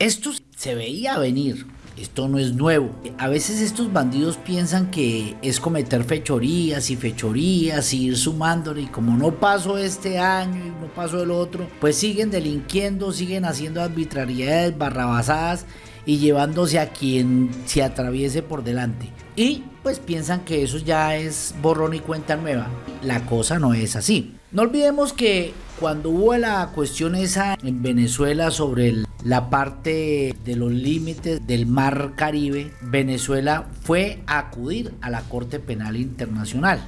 Esto se veía venir. Esto no es nuevo. A veces estos bandidos piensan que es cometer fechorías y fechorías y ir sumándole y como no pasó este año y no pasó el otro, pues siguen delinquiendo, siguen haciendo arbitrariedades, barrabasadas y llevándose a quien se atraviese por delante. Y pues piensan que eso ya es borrón y cuenta nueva. La cosa no es así. No olvidemos que cuando hubo la cuestión esa en Venezuela sobre la parte de los límites del mar Caribe, Venezuela fue a acudir a la Corte Penal Internacional.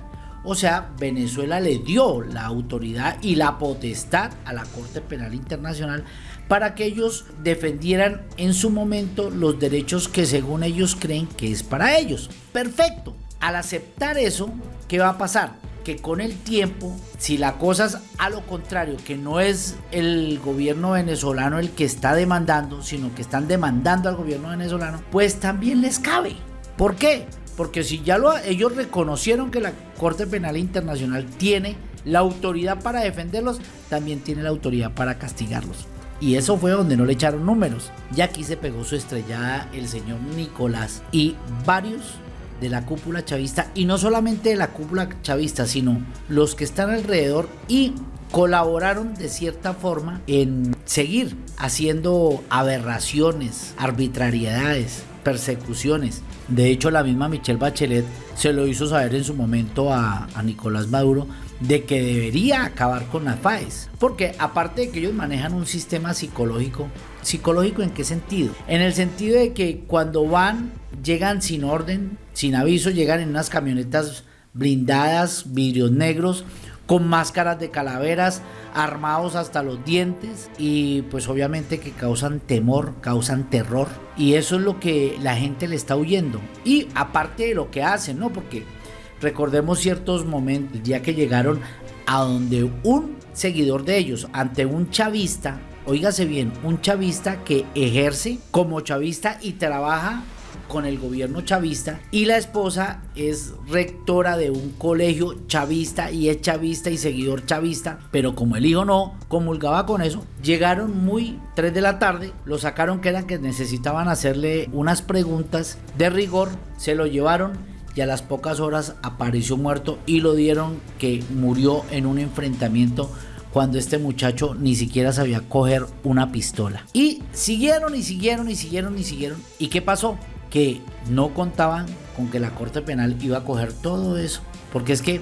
O sea, Venezuela le dio la autoridad y la potestad a la Corte Penal Internacional para que ellos defendieran en su momento los derechos que según ellos creen que es para ellos. Perfecto. Al aceptar eso, ¿qué va a pasar? Que con el tiempo, si la cosa es a lo contrario, que no es el gobierno venezolano el que está demandando, sino que están demandando al gobierno venezolano, pues también les cabe. ¿Por qué? Porque si ya lo, ellos reconocieron que la Corte Penal Internacional tiene la autoridad para defenderlos, también tiene la autoridad para castigarlos. Y eso fue donde no le echaron números. Ya aquí se pegó su estrellada el señor Nicolás y varios de la cúpula chavista y no solamente de la cúpula chavista, sino los que están alrededor y colaboraron de cierta forma en seguir haciendo aberraciones, arbitrariedades, persecuciones. De hecho, la misma Michelle Bachelet se lo hizo saber en su momento a, Nicolás Maduro de que debería acabar con las FAES. Porque aparte de que ellos manejan un sistema psicológico, ¿psicológico en qué sentido? En el sentido de que cuando van, llegan sin orden, sin aviso, llegan en unas camionetas blindadas, vidrios negros, con máscaras de calaveras, armados hasta los dientes y pues obviamente que causan temor, causan terror y eso es lo que la gente le está huyendo. Y aparte de lo que hacen, ¿no? Porque Recordemos ciertos momentos, el día que llegaron a donde un seguidor de ellos, ante un chavista, oígase bien, un chavista que ejerce como chavista y trabaja con el gobierno chavista y la esposa es rectora de un colegio chavista y es chavista y seguidor chavista, pero como el hijo no comulgaba con eso, llegaron muy 3 de la tarde, lo sacaron que eran que necesitaban hacerle unas preguntas de rigor, se lo llevaron y a las pocas horas apareció muerto y lo dieron que murió en un enfrentamiento cuando este muchacho ni siquiera sabía coger una pistola. Y siguieron y siguieron y siguieron y siguieron. ¿Y qué pasó? Que no contaban con que la Corte Penal iba a coger todo eso. Porque es que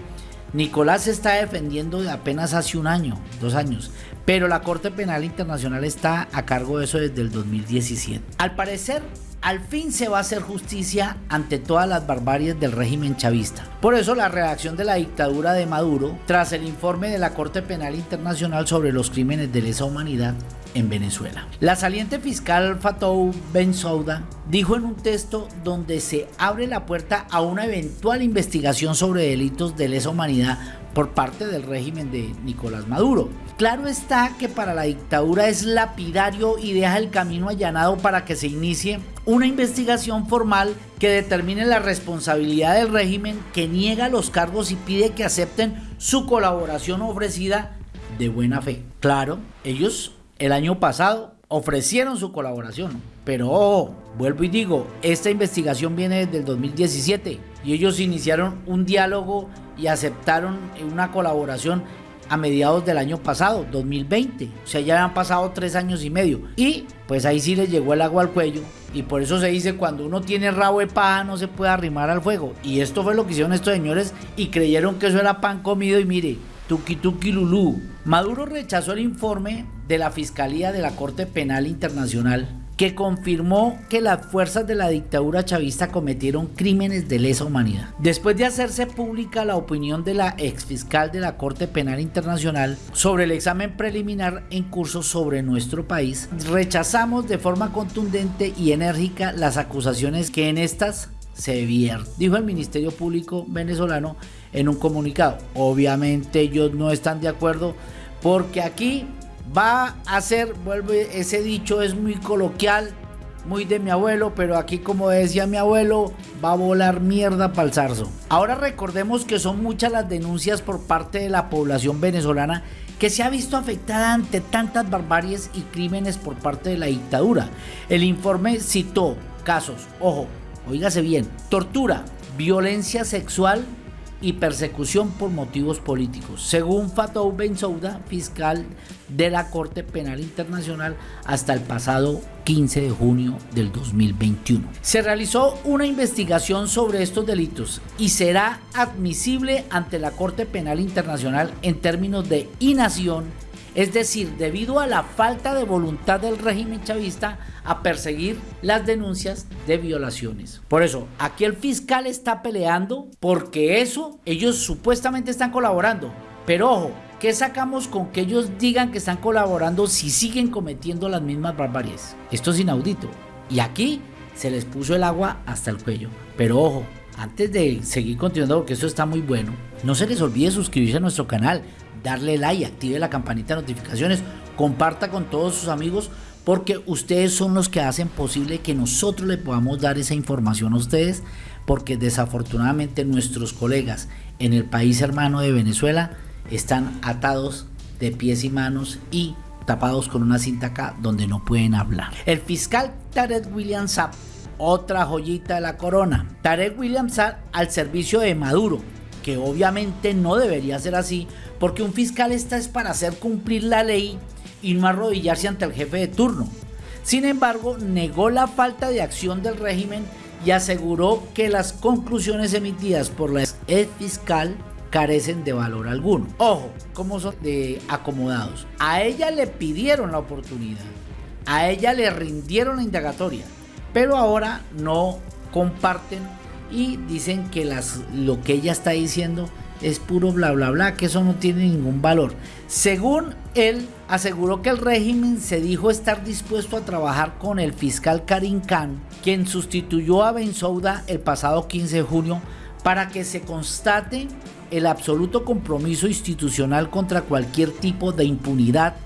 Nicolás se está defendiendo de apenas hace un año, dos años. Pero la Corte Penal Internacional está a cargo de eso desde el 2017. Al parecer, al fin se va a hacer justicia ante todas las barbaries del régimen chavista. Por eso la reacción de la dictadura de Maduro tras el informe de la Corte Penal Internacional sobre los crímenes de lesa humanidad en Venezuela. La saliente fiscal Fatou Bensouda dijo en un texto donde se abre la puerta a una eventual investigación sobre delitos de lesa humanidad por parte del régimen de Nicolás Maduro. Claro está que para la dictadura es lapidario y deja el camino allanado para que se inicie una investigación formal que determine la responsabilidad del régimen que niega los cargos y pide que acepten su colaboración ofrecida de buena fe. Claro, ellos el año pasado ofrecieron su colaboración, pero vuelvo y digo, esta investigación viene desde el 2017 y ellos iniciaron un diálogo y aceptaron una colaboración a mediados del año pasado, 2020. O sea, ya han pasado tres años y medio. Y pues ahí sí les llegó el agua al cuello. Y por eso se dice, cuando uno tiene rabo de paja no se puede arrimar al fuego. Y esto fue lo que hicieron estos señores y creyeron que eso era pan comido y mire, tuki lulú. Maduro rechazó el informe de la Fiscalía de la Corte Penal Internacional que confirmó que las fuerzas de la dictadura chavista cometieron crímenes de lesa humanidad. Después de hacerse pública la opinión de la exfiscal de la Corte Penal Internacional sobre el examen preliminar en curso sobre nuestro país, rechazamos de forma contundente y enérgica las acusaciones que en estas se vierten, dijo el Ministerio Público venezolano en un comunicado. Obviamente ellos no están de acuerdo porque aquí va a ser, vuelve, ese dicho es muy coloquial, muy de mi abuelo, pero aquí como decía mi abuelo, va a volar mierda para el zarzo. Ahora recordemos que son muchas las denuncias por parte de la población venezolana que se ha visto afectada ante tantas barbaries y crímenes por parte de la dictadura. El informe citó casos, ojo, oígase bien, tortura, violencia sexual, y persecución por motivos políticos, según Fatou Bensouda, fiscal de la Corte Penal Internacional hasta el pasado 15 de junio del 2021. Se realizó una investigación sobre estos delitos y será admisible ante la Corte Penal Internacional en términos de inacción es decir, debido a la falta de voluntad del régimen chavista a perseguir las denuncias de violaciones. Por eso, aquí el fiscal está peleando porque eso, ellos supuestamente están colaborando. Pero ojo, ¿qué sacamos con que ellos digan que están colaborando si siguen cometiendo las mismas barbaries? Esto es inaudito. Y aquí se les puso el agua hasta el cuello. Pero ojo, antes de seguir continuando, porque esto está muy bueno, no se les olvide suscribirse a nuestro canal, darle like, active la campanita de notificaciones, comparta con todos sus amigos porque ustedes son los que hacen posible que nosotros le podamos dar esa información a ustedes porque desafortunadamente nuestros colegas en el país hermano de Venezuela están atados de pies y manos y tapados con una cinta acá donde no pueden hablar. El fiscal Tarek William Saab, otra joyita de la corona. Tarek William Saab al servicio de Maduro, que obviamente no debería ser así porque un fiscal está es para hacer cumplir la ley y no arrodillarse ante el jefe de turno. Sin embargo, negó la falta de acción del régimen y aseguró que las conclusiones emitidas por la ex fiscal carecen de valor alguno. Ojo, como son de acomodados. A ella le pidieron la oportunidad, a ella le rindieron la indagatoria, pero ahora no comparten y dicen que las, lo que ella está diciendo es puro bla bla bla, que eso no tiene ningún valor. Según él, aseguró que el régimen se dijo estar dispuesto a trabajar con el fiscal Karim Khan, quien sustituyó a Bensouda el pasado 15 de junio, para que se constate el absoluto compromiso institucional contra cualquier tipo de impunidad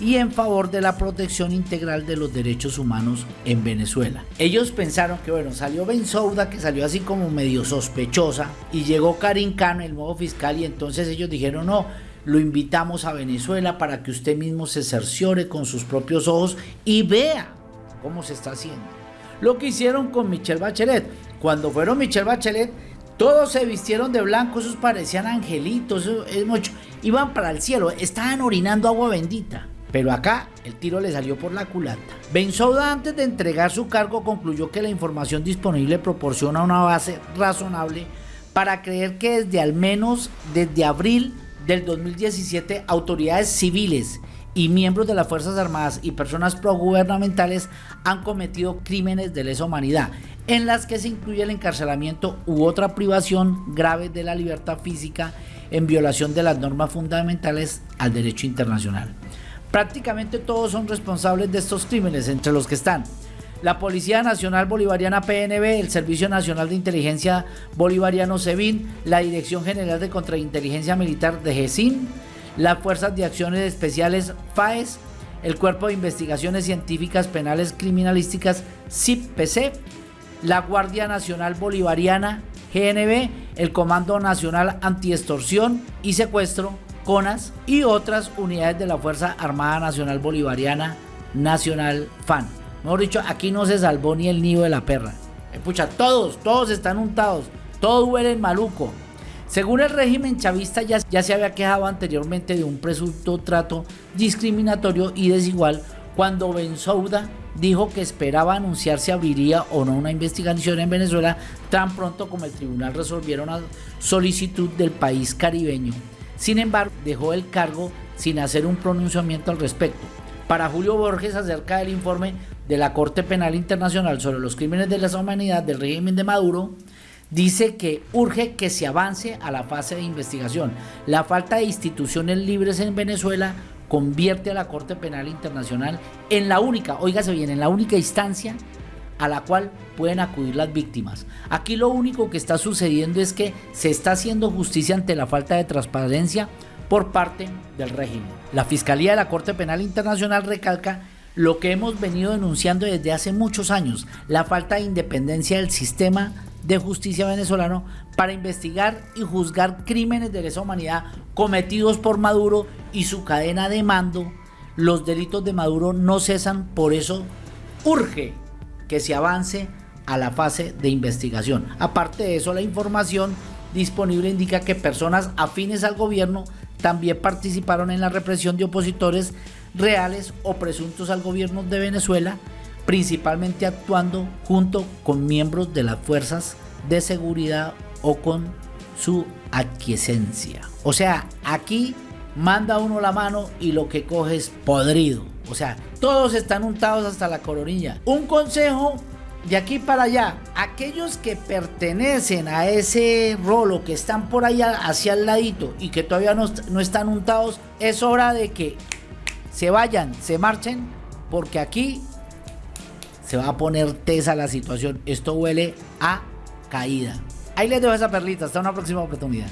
y en favor de la protección integral de los derechos humanos en Venezuela. Ellos pensaron que bueno, salió Ben Souda, que salió así como medio sospechosa, y llegó Karim Khan, el nuevo fiscal, y entonces ellos dijeron no, lo invitamos a Venezuela para que usted mismo se cerciore con sus propios ojos y vea cómo se está haciendo. Lo que hicieron con Michelle Bachelet. Cuando fueron Michelle Bachelet, todos se vistieron de blanco, esos parecían angelitos, iban para el cielo, estaban orinando agua bendita. Pero acá el tiro le salió por la culata. Bensouda antes de entregar su cargo concluyó que la información disponible proporciona una base razonable para creer que desde al menos desde abril del 2017 autoridades civiles y miembros de las Fuerzas Armadas y personas progubernamentales han cometido crímenes de lesa humanidad, en las que se incluye el encarcelamiento u otra privación grave de la libertad física en violación de las normas fundamentales al derecho internacional. Prácticamente todos son responsables de estos crímenes, entre los que están la Policía Nacional Bolivariana PNB, el Servicio Nacional de Inteligencia Bolivariano SEBIN, la Dirección General de Contrainteligencia Militar de GESIN, las Fuerzas de Acciones Especiales FAES, el Cuerpo de Investigaciones Científicas Penales Criminalísticas CIPPC, la Guardia Nacional Bolivariana GNB, el Comando Nacional Antiextorsión y Secuestro, CONAS y otras unidades de la Fuerza Armada Nacional Bolivariana Nacional FAN. Mejor dicho, aquí no se salvó ni el nido de la perra. Eh, todos, todos están untados, todos huelen maluco. Según el régimen chavista ya, ya se había quejado anteriormente de un presunto trato discriminatorio y desigual cuando Bensouda dijo que esperaba anunciar si abriría o no una investigación en Venezuela tan pronto como el tribunal resolviera una solicitud del país caribeño sin embargo, dejó el cargo sin hacer un pronunciamiento al respecto. Para Julio Borges, acerca del informe de la Corte Penal Internacional sobre los crímenes de la humanidad del régimen de Maduro, dice que urge que se avance a la fase de investigación. La falta de instituciones libres en Venezuela convierte a la Corte Penal Internacional en la única, óigase bien, en la única instancia a la cual pueden acudir las víctimas. Aquí lo único que está sucediendo es que se está haciendo justicia ante la falta de transparencia por parte del régimen. La Fiscalía de la Corte Penal Internacional recalca lo que hemos venido denunciando desde hace muchos años, la falta de independencia del sistema de justicia venezolano para investigar y juzgar crímenes de lesa humanidad cometidos por Maduro y su cadena de mando. Los delitos de Maduro no cesan, por eso urge que se avance a la fase de investigación. Aparte de eso, la información disponible indica que personas afines al gobierno también participaron en la represión de opositores reales o presuntos al gobierno de Venezuela, principalmente actuando junto con miembros de las fuerzas de seguridad o con su aquiescencia. O sea, aquí manda uno la mano y lo que coge es podrido. O sea, todos están untados hasta la coronilla. Un consejo de aquí para allá, aquellos que pertenecen a ese rolo, que están por allá hacia el ladito y que todavía no, no están untados, es hora de que se vayan, se marchen, porque aquí se va a poner tesa la situación. Esto huele a caída. Ahí les dejo esa perlita. Hasta una próxima oportunidad.